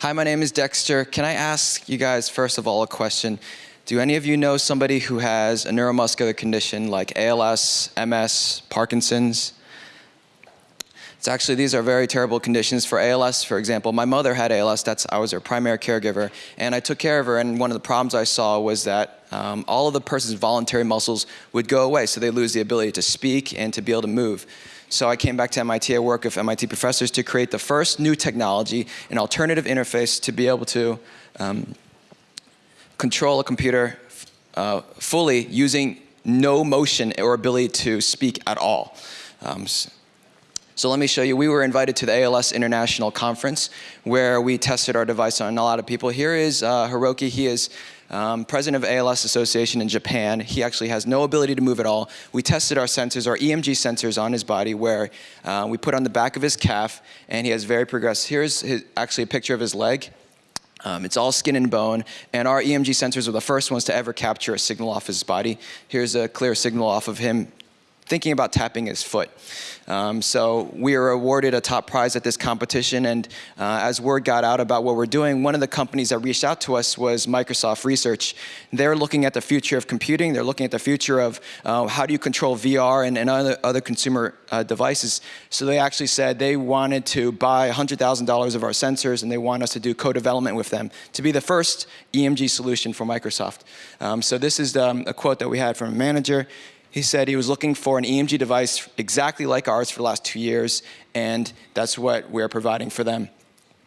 Hi, my name is Dexter. Can I ask you guys, first of all, a question? Do any of you know somebody who has a neuromuscular condition like ALS, MS, Parkinson's? It's actually, these are very terrible conditions. For ALS, for example, my mother had ALS, that's, I was her primary caregiver, and I took care of her, and one of the problems I saw was that um, all of the person's voluntary muscles would go away, so they lose the ability to speak and to be able to move. So I came back to MIT, I work with MIT professors to create the first new technology, an alternative interface to be able to um, control a computer uh, fully using no motion or ability to speak at all. Um, so let me show you, we were invited to the ALS International Conference where we tested our device on a lot of people. Here is uh, Hiroki, he is um, president of ALS Association in Japan. He actually has no ability to move at all. We tested our sensors, our EMG sensors on his body where uh, we put on the back of his calf and he has very progressive, here's his, actually a picture of his leg. Um, it's all skin and bone, and our EMG sensors were the first ones to ever capture a signal off his body. Here's a clear signal off of him thinking about tapping his foot. Um, so we were awarded a top prize at this competition, and uh, as word got out about what we're doing, one of the companies that reached out to us was Microsoft Research. They're looking at the future of computing. They're looking at the future of uh, how do you control VR and, and other, other consumer uh, devices. So they actually said they wanted to buy $100,000 of our sensors, and they want us to do co-development with them to be the first EMG solution for Microsoft. Um, so this is um, a quote that we had from a manager. He said he was looking for an EMG device exactly like ours for the last two years, and that's what we're providing for them.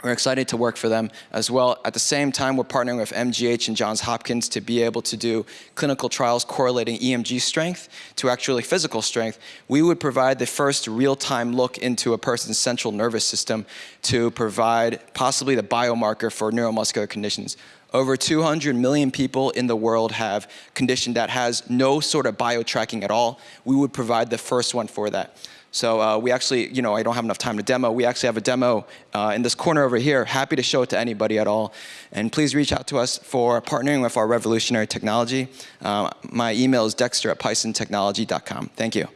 We're excited to work for them as well. At the same time, we're partnering with MGH and Johns Hopkins to be able to do clinical trials correlating EMG strength to actually physical strength. We would provide the first real-time look into a person's central nervous system to provide possibly the biomarker for neuromuscular conditions. Over 200 million people in the world have condition that has no sort of bio-tracking at all. We would provide the first one for that. So uh, we actually, you know, I don't have enough time to demo. We actually have a demo uh, in this corner over here. Happy to show it to anybody at all. And please reach out to us for partnering with our revolutionary technology. Uh, my email is dexter at pisontechnology.com. Thank you.